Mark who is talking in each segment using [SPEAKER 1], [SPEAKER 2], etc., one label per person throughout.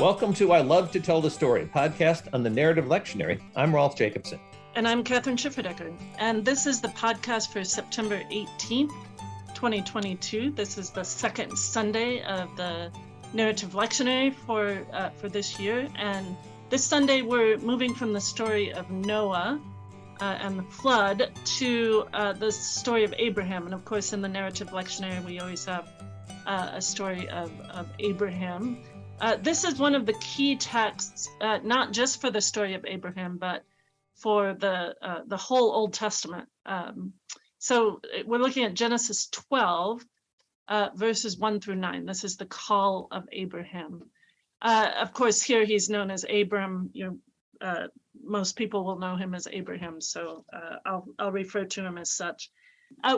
[SPEAKER 1] Welcome to I Love to Tell the Story, podcast on the narrative lectionary. I'm Rolf Jacobson.
[SPEAKER 2] And I'm Kathryn Schifferdecker. And this is the podcast for September 18th, 2022. This is the second Sunday of the narrative lectionary for, uh, for this year. And this Sunday, we're moving from the story of Noah uh, and the flood to uh, the story of Abraham. And of course, in the narrative lectionary, we always have uh, a story of, of Abraham. Uh, this is one of the key texts, uh, not just for the story of Abraham, but for the uh, the whole Old Testament. Um, so we're looking at Genesis 12, uh, verses 1 through 9. This is the call of Abraham. Uh, of course, here he's known as Abram. You know, most people will know him as Abraham, so I'll I'll refer to him as such.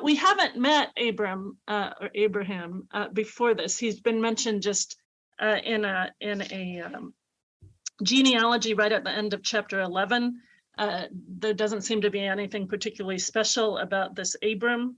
[SPEAKER 2] we haven't met Abram or Abraham before this. He's been mentioned just uh, in a in a um, genealogy right at the end of chapter 11. Uh, there doesn't seem to be anything particularly special about this Abram.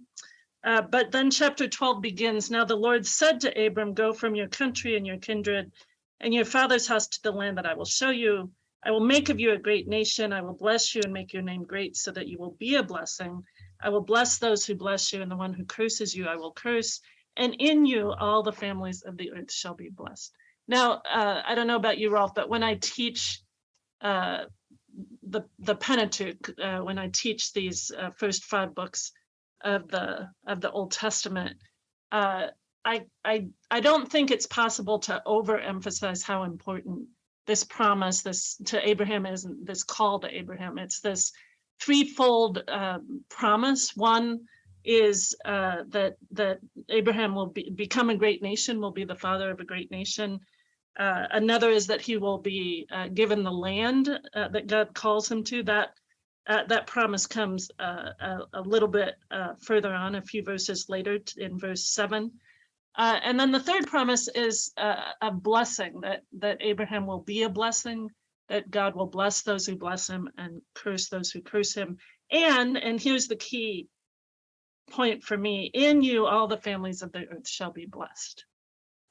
[SPEAKER 2] Uh, but then chapter 12 begins, now the Lord said to Abram, go from your country and your kindred and your father's house to the land that I will show you. I will make of you a great nation. I will bless you and make your name great so that you will be a blessing. I will bless those who bless you and the one who curses you I will curse and in you all the families of the earth shall be blessed. Now, uh, I don't know about you, Rolf, but when I teach uh, the the Pentateuch, uh, when I teach these uh, first five books of the of the Old Testament, uh, I I I don't think it's possible to overemphasize how important this promise, this to Abraham is, this call to Abraham. It's this threefold um, promise. One is uh, that that Abraham will be, become a great nation, will be the father of a great nation. Uh, another is that he will be uh, given the land uh, that God calls him to. That uh, that promise comes uh, a, a, little bit further on, a few verses later in verse seven. and then the third promise is a blessing that that Abraham will be a blessing, that God will bless those who bless him and curse those who curse him. And and here's the key point for me in you all the families of the earth shall be blessed.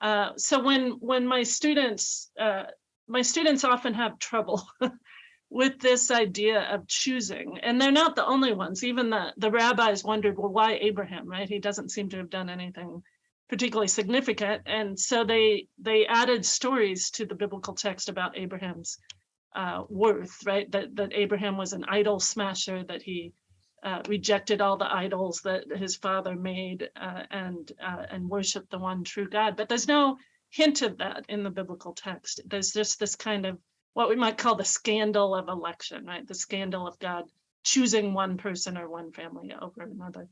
[SPEAKER 2] Uh, so when when my students uh, my students often have trouble with this idea of choosing and they're not the only ones. Even the the rabbis wondered well why abraham right? He doesn't seem to have done anything particularly significant. And so they they added stories to the biblical text about abraham's uh, worth right? That that abraham was an idol smasher that he uh, rejected all the idols that his father made uh, and uh, and worshiped the one true God. But there's no hint of that in the biblical text. There's just this kind of what we might call the scandal of election, right? The scandal of God choosing one person or one family over another.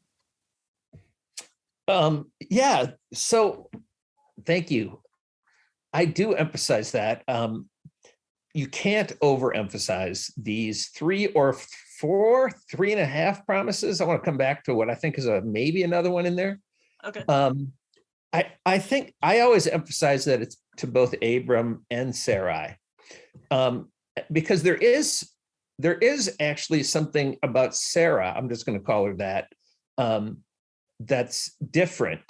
[SPEAKER 1] Um, yeah, so thank you. I do emphasize that. Um, you can't overemphasize these three or four, three and a half promises. I want to come back to what I think is a maybe another one in there.
[SPEAKER 2] Okay.
[SPEAKER 1] Um, I, I think I always emphasize that it's to both Abram and Sarai, um, because there is there is actually something about Sarah. I'm just going to call her that. Um, that's different.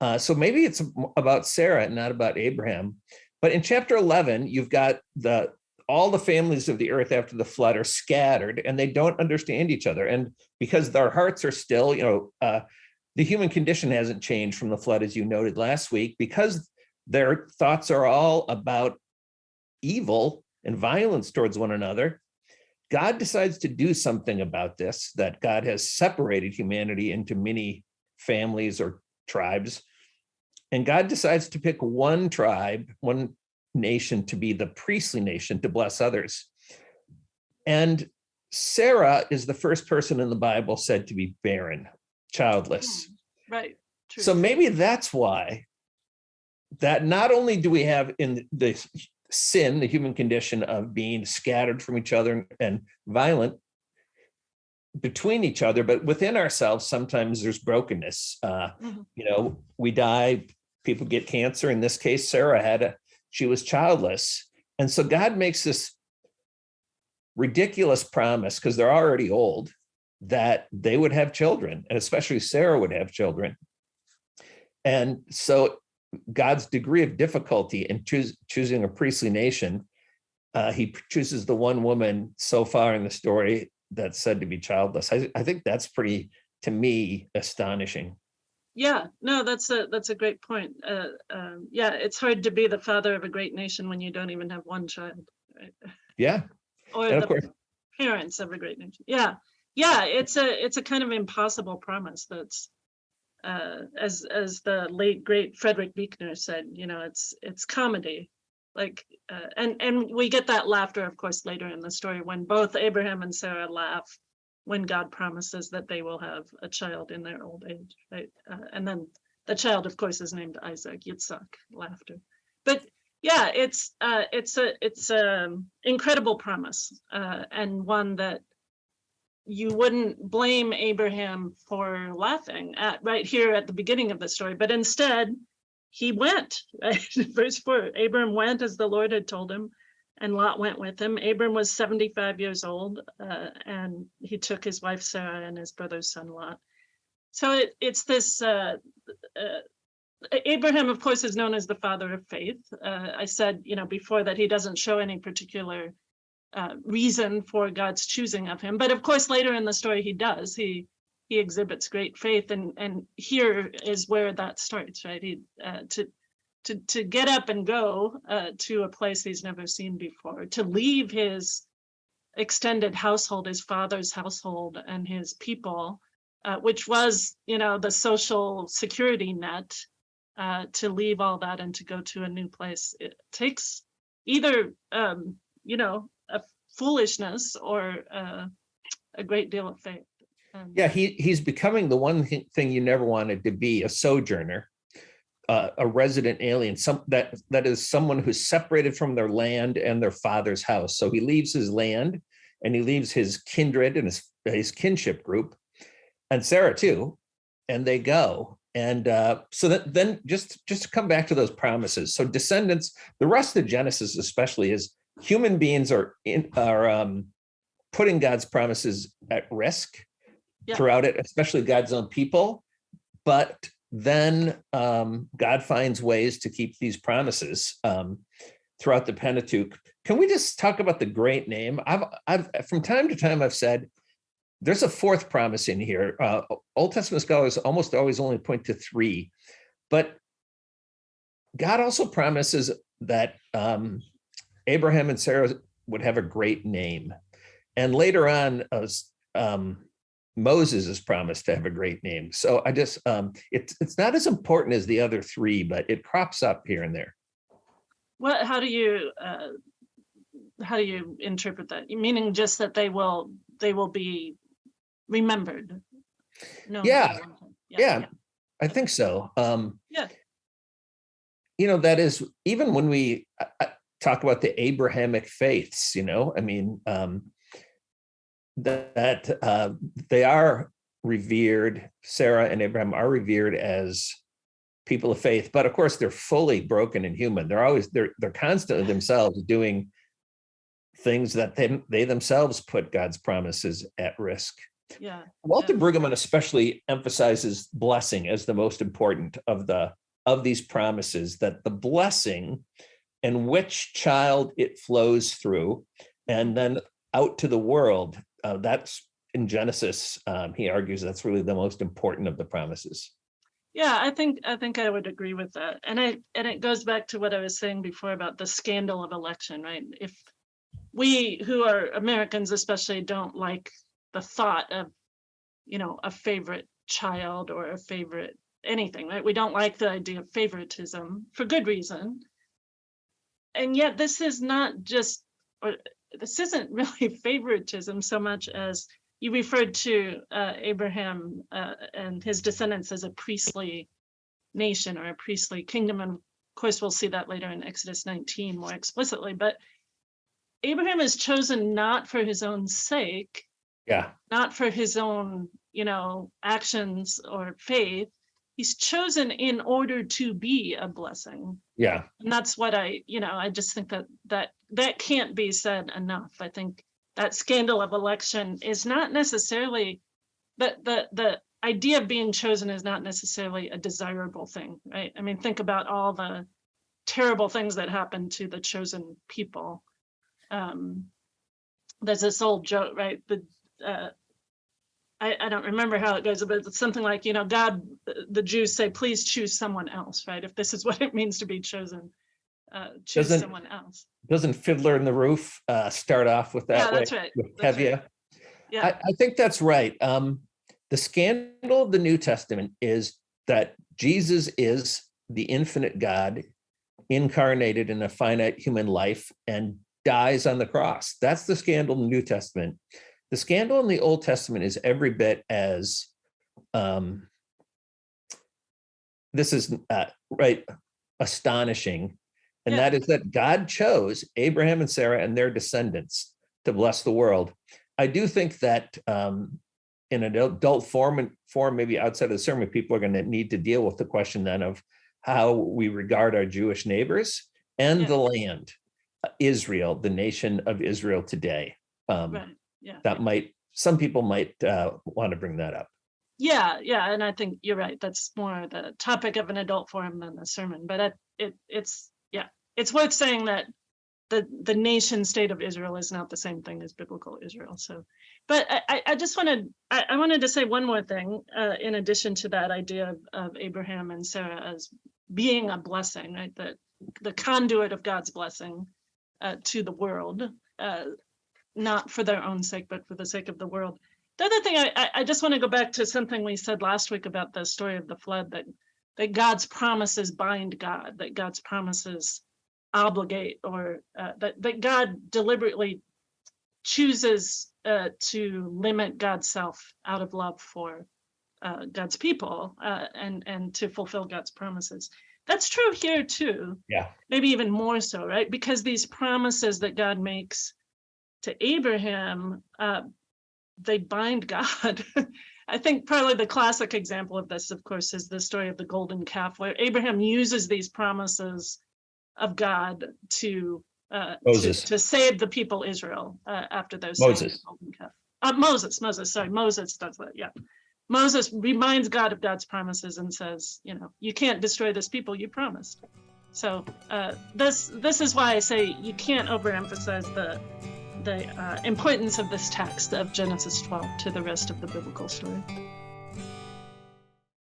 [SPEAKER 1] Uh, so maybe it's about Sarah, not about Abraham. But in chapter 11, you've got the all the families of the earth after the flood are scattered and they don't understand each other. And because their hearts are still, you know, uh, the human condition hasn't changed from the flood, as you noted last week, because their thoughts are all about evil and violence towards one another. God decides to do something about this, that God has separated humanity into many families or tribes. And God decides to pick one tribe, one nation to be the priestly nation to bless others. And Sarah is the first person in the Bible said to be barren, childless.
[SPEAKER 2] Hmm, right.
[SPEAKER 1] True. So maybe that's why that not only do we have in the sin, the human condition of being scattered from each other and violent between each other, but within ourselves, sometimes there's brokenness. Uh, mm -hmm. You know, we die, people get cancer. In this case, Sarah had a she was childless. And so God makes this ridiculous promise because they're already old that they would have children and especially Sarah would have children. And so God's degree of difficulty in choos- choosing a priestly nation. Uh, he chooses the one woman so far in the story that's said to be childless. I, I think that's pretty, to me, astonishing.
[SPEAKER 2] Yeah, no, that's a that's a great point. Uh, um, yeah, it's hard to be the father of a great nation when you don't even have one child, right?
[SPEAKER 1] Yeah,
[SPEAKER 2] Or
[SPEAKER 1] and
[SPEAKER 2] the
[SPEAKER 1] of course,
[SPEAKER 2] parents of a great nation. Yeah, yeah, it's a it's a kind of impossible promise. That's uh, as as the late great Frederick Buechner said. You know, it's it's comedy, like uh, and and we get that laughter, of course, later in the story when both Abraham and Sarah laugh when God promises that they will have a child in their old age, right? Uh, and then the child, of course, is named Isaac. Yitzhak, laughter. But yeah, it's uh, it's a it's a incredible promise uh, and one that you wouldn't blame Abraham for laughing at right here at the beginning of the story, but instead he went. Right? Verse four: Abraham went as the Lord had told him, and Lot went with him. Abram was seventy-five years old, uh, and he took his wife Sarah and his brother's son Lot. So it, it's this. Uh, uh, Abraham, of course, is known as the father of faith. Uh, I said, you know, before that he doesn't show any particular uh, reason for God's choosing of him, but of course, later in the story he does. He he exhibits great faith, and and here is where that starts, right? He uh, to to to get up and go uh, to a place he's never seen before, to leave his extended household, his father's household, and his people, uh, which was, you know, the social security net uh, to leave all that and to go to a new place. It takes either, um, you know, a foolishness or uh, a great deal of faith.
[SPEAKER 1] Yeah, he he's becoming the one thing you never wanted to be, a sojourner, uh, a resident alien, some that that is someone who's separated from their land and their father's house. So he leaves his land and he leaves his kindred and his his kinship group, and Sarah too, and they go. And uh, so that then just just to come back to those promises. So descendants, the rest of Genesis especially is human beings are in are um, putting God's promises at risk
[SPEAKER 2] Yeah.
[SPEAKER 1] throughout it, especially God's own people. But then um, God finds ways to keep these promises um, throughout the Pentateuch. Can we just talk about the great name? I've, I've from time to time I've said there's a fourth promise in here. Uh, Old Testament scholars almost always only point to three, but God also promises that um, Abraham and Sarah would have a great name. And later on, uh, um, Moses is promised to have a great name. So I just, um, it's, it's not as important as the other three, but it crops up here and there.
[SPEAKER 2] What, how do you, uh, how do you interpret that? Meaning just that they will, they will be remembered? No.
[SPEAKER 1] Yeah, Yeah, I think so. Um,
[SPEAKER 2] Yeah.
[SPEAKER 1] You know, that is, even when we uh, uh, talk about the Abrahamic faiths, you know, I mean, um, that, uh, they are revered, Sarah and Abraham are revered as people of faith, but of course they're fully broken and human. They're always, they're, they're constantly themselves doing things that they, they themselves put God's promises at risk.
[SPEAKER 2] Yeah,
[SPEAKER 1] Walter
[SPEAKER 2] Yeah.
[SPEAKER 1] Brueggemann especially emphasizes blessing as the most important of the of these promises that the blessing and which child it flows through and then out to the world uh, that's in genesis um, he argues that's really the most important of the promises
[SPEAKER 2] yeah, I think, I think I would agree with that. And I, and it goes back to what I was saying before about the scandal of election, right? If we who are Americans especially don't like the thought of, you know, a favorite child or a favorite anything, right? We don't like the idea of favoritism for good reason. And yet this is not just, this isn't really favoritism so much as you referred to uh, Abraham uh, and his descendants as a priestly nation or a priestly kingdom. And of course, we'll see that later in Exodus 19 more explicitly. But Abraham is chosen not for his own sake,
[SPEAKER 1] yeah
[SPEAKER 2] not for his own, you know, actions or faith. He's chosen in order to be a blessing.
[SPEAKER 1] yeah
[SPEAKER 2] And that's what I, you know, I just think that that that can't be said enough. I think that scandal of election is not necessarily the the the idea of being chosen is not necessarily a desirable thing, right? I mean, think about all the terrible things that happen to the chosen people. Um, there's this old joke, right? The uh, I, I don't remember how it goes, but it's something like, you know, God, the Jews say, please choose someone else, right? If this is what it means to be chosen, uh, choose
[SPEAKER 1] Doesn't-
[SPEAKER 2] someone else.
[SPEAKER 1] Doesn't Fiddler in the Roof uh, start off with
[SPEAKER 2] Yeah,
[SPEAKER 1] that way?
[SPEAKER 2] that's right.
[SPEAKER 1] With
[SPEAKER 2] that's right. Yeah.
[SPEAKER 1] I, I think that's right. Um, the scandal of the New Testament is that Jesus is the infinite God incarnated in a finite human life and dies on the cross. That's the scandal in the New Testament. The scandal in the Old Testament is every bit as um, this is uh, right astonishing, and
[SPEAKER 2] Yeah.
[SPEAKER 1] that is that God chose Abraham and Sarah and their descendants to bless the world. I do think that um, in an adult form and form, maybe outside of the sermon, people are going to need to deal with the question then of how we regard our Jewish neighbors and
[SPEAKER 2] Yeah.
[SPEAKER 1] the land, uh, Israel, the nation of Israel today. Um,
[SPEAKER 2] Right, yeah.
[SPEAKER 1] That might, some people might uh, want to bring that up.
[SPEAKER 2] Yeah, yeah, and I think you're right. That's more the topic of an adult forum than the sermon. But it, it it's it's worth saying that the the nation state of Israel is not the same thing as biblical Israel. So, but I I- just wanted I, I wanted to say one more thing uh, in addition to that idea of, of Abraham and Sarah as being a blessing, right? That the conduit of God's blessing uh, to the world, uh, not for their own sake, but for the sake of the world. The other thing, I, I, I just want to go back to something we said last week about the story of the flood, that, that God's promises bind God, that God's promises obligate, or uh, that, that God deliberately chooses uh, to limit God's self out of love for uh, God's people uh, and, and to fulfill God's promises. That's true here too
[SPEAKER 1] Yeah.
[SPEAKER 2] maybe even more so, right? Because these promises that God makes to Abraham, uh, they bind God. I think probably the classic example of this, of course, is the story of the golden calf, where Abraham uses these promises of God to uh, to, to save the people Israel uh, after those
[SPEAKER 1] Moses.
[SPEAKER 2] Uh, Moses, Moses, sorry, Moses does that. Yeah, Moses reminds God of God's promises and says, you know, you can't destroy this people you promised. So uh, this this is why I say you can't overemphasize the the uh, importance of this text of Genesis 12 to the rest of the biblical story.